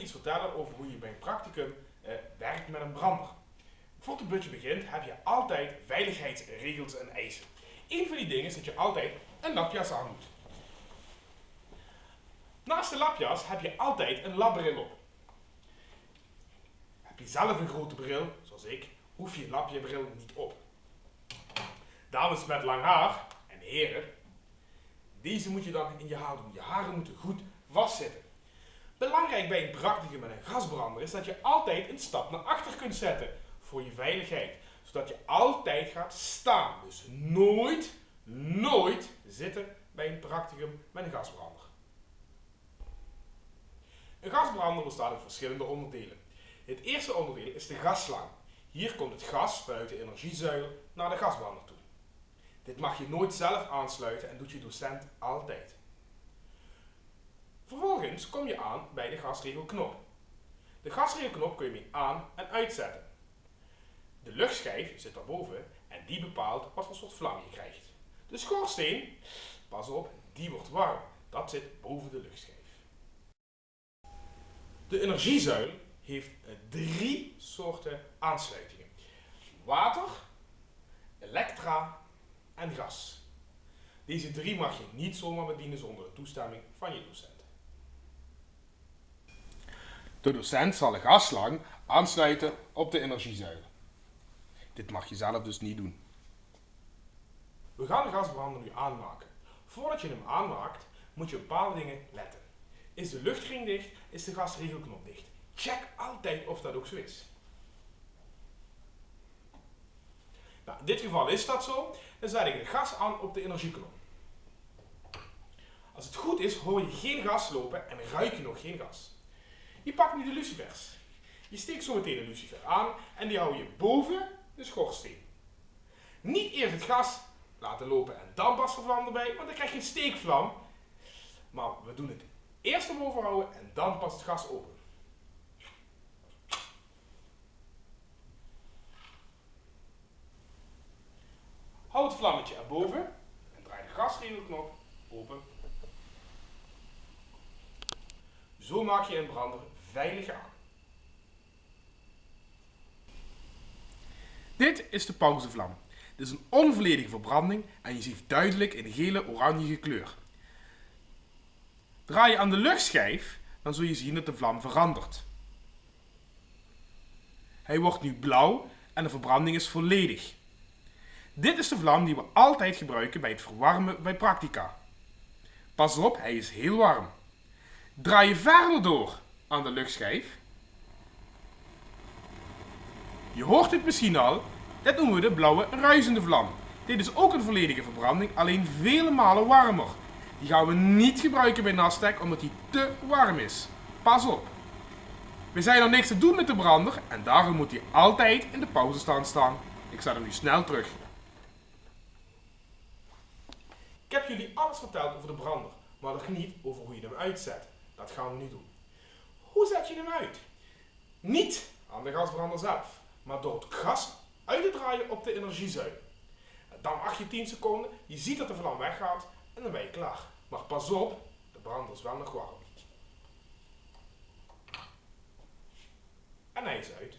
iets vertellen over hoe je bij een practicum eh, werkt met een brander. Voor het budget begint heb je altijd veiligheidsregels en eisen. Een van die dingen is dat je altijd een lapjas aan moet. Naast de lapjas heb je altijd een labbril op. Heb je zelf een grote bril, zoals ik, hoef je lapjebril niet op. Dames met lang haar en heren, deze moet je dan in je haar doen. Je haren moeten goed vastzitten. Bij een practicum met een gasbrander is dat je altijd een stap naar achter kunt zetten voor je veiligheid. Zodat je altijd gaat staan. Dus nooit, nooit zitten bij een practicum met een gasbrander. Een gasbrander bestaat uit verschillende onderdelen. Het eerste onderdeel is de gasslang. Hier komt het gas vanuit de energiezuil naar de gasbrander toe. Dit mag je nooit zelf aansluiten en doet je docent altijd. Vervolgens kom je aan bij de gasregelknop. De gasregelknop kun je mee aan- en uitzetten. De luchtschijf zit daarboven en die bepaalt wat voor soort vlam je krijgt. De schoorsteen, pas op, die wordt warm. Dat zit boven de luchtschijf. De energiezuil heeft drie soorten aansluitingen. Water, elektra en gas. Deze drie mag je niet zomaar bedienen zonder de toestemming van je docent. De docent zal de gasslang aansluiten op de energiezuil. Dit mag je zelf dus niet doen. We gaan de gasbrander nu aanmaken. Voordat je hem aanmaakt, moet je op bepaalde dingen letten. Is de luchtring dicht, is de gasregelknop dicht. Check altijd of dat ook zo is. Nou, in dit geval is dat zo. Dan zet ik de gas aan op de energieknop. Als het goed is, hoor je geen gas lopen en ruik je nog geen gas. Je pakt nu de lucifers. Je steekt zo meteen een lucifer aan en die hou je boven de schoorsteen. Niet eerst het gas laten lopen en dan pas de vlam erbij, want dan krijg je een steekvlam. Maar we doen het eerst omhoog houden en dan pas het gas open. Houd het vlammetje erboven en draai de gasregelknop open. Zo maak je een brander veilig aan. Dit is de pauzevlam. Dit is een onvolledige verbranding en je ziet duidelijk een gele-oranje kleur. Draai je aan de luchtschijf, dan zul je zien dat de vlam verandert. Hij wordt nu blauw en de verbranding is volledig. Dit is de vlam die we altijd gebruiken bij het verwarmen bij Practica. Pas op, hij is heel warm. Draai je verder door aan de luchtschijf. Je hoort het misschien al, dit noemen we de blauwe ruisende vlam. Dit is ook een volledige verbranding, alleen vele malen warmer. Die gaan we niet gebruiken bij Nasdaq omdat die te warm is. Pas op. We zijn er niks te doen met de brander en daarom moet hij altijd in de pauzestand staan. Ik zet hem nu snel terug. Ik heb jullie alles verteld over de brander, maar nog niet over hoe je hem uitzet. Dat gaan we nu doen. Hoe zet je hem uit? Niet aan de gasbrander zelf, maar door het gas uit te draaien op de energiezuil. Dan wacht je 10 seconden, je ziet dat de vlam weggaat en dan ben je klaar. Maar pas op, de brander is wel nog warm. En hij is uit.